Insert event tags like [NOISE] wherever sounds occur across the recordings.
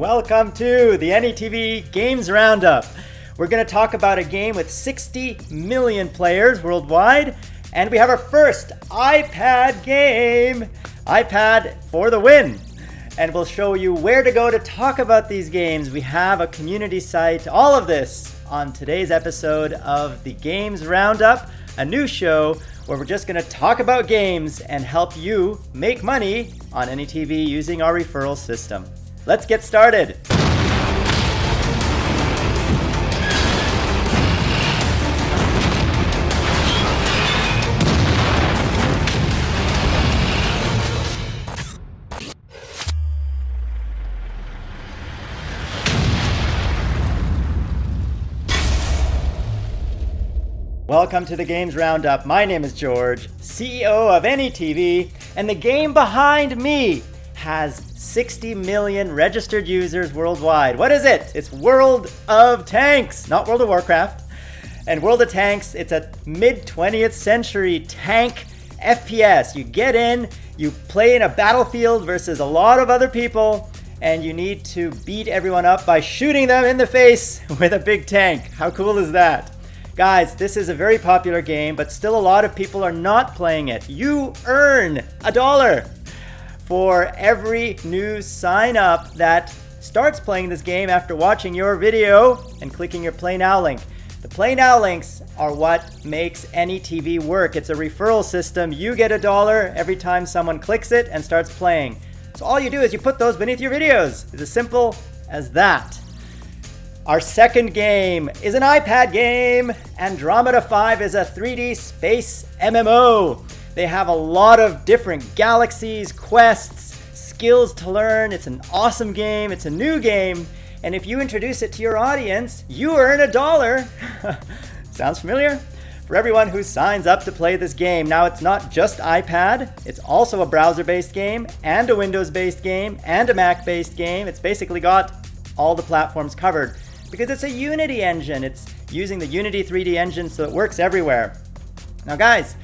Welcome to the NETV Games Roundup. We're going to talk about a game with 60 million players worldwide, and we have our first iPad game. iPad for the win. And we'll show you where to go to talk about these games. We have a community site, all of this on today's episode of the Games Roundup, a new show where we're just going to talk about games and help you make money on NETV using our referral system. Let's get started. Welcome to the Games Roundup. My name is George, CEO of NETV, and the game behind me has 60 million registered users worldwide. What is it? It's World of Tanks, not World of Warcraft. And World of Tanks, it's a mid 20th century tank FPS. You get in, you play in a battlefield versus a lot of other people, and you need to beat everyone up by shooting them in the face [LAUGHS] with a big tank. How cool is that? Guys, this is a very popular game, but still a lot of people are not playing it. You earn a dollar for every new sign up that starts playing this game after watching your video and clicking your Play Now link. The Play Now links are what makes any TV work. It's a referral system. You get a dollar every time someone clicks it and starts playing. So all you do is you put those beneath your videos. It's as simple as that. Our second game is an iPad game. Andromeda 5 is a 3D space MMO. They have a lot of different galaxies, quests, skills to learn. It's an awesome game. It's a new game. And if you introduce it to your audience, you earn a dollar. [LAUGHS] Sounds familiar? For everyone who signs up to play this game. Now, it's not just iPad, it's also a browser based game, and a Windows based game, and a Mac based game. It's basically got all the platforms covered because it's a Unity engine. It's using the Unity 3D engine so it works everywhere. Now, guys,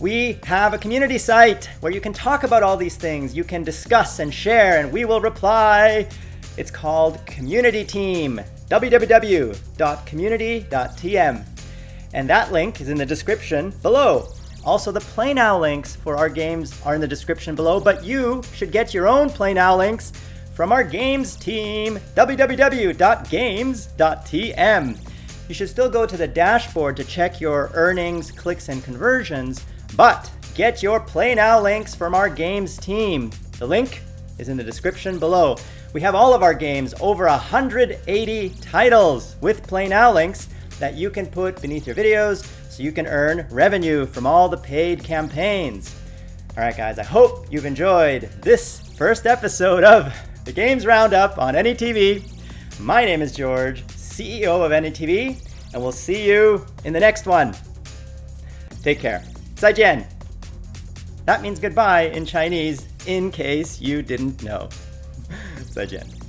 we have a community site where you can talk about all these things. You can discuss and share, and we will reply. It's called Community Team, www.community.tm. And that link is in the description below. Also, the Play Now links for our games are in the description below, but you should get your own Play Now links from our games team, www.games.tm. You should still go to the dashboard to check your earnings, clicks, and conversions, but get your Play Now links from our games team. The link is in the description below. We have all of our games, over 180 titles with Play Now links that you can put beneath your videos so you can earn revenue from all the paid campaigns. All right, guys, I hope you've enjoyed this first episode of the Games Roundup on NETV. My name is George, CEO of NETV, and we'll see you in the next one. Take care. Zaijian. That means goodbye in Chinese, in case you didn't know. [LAUGHS] Zaijian.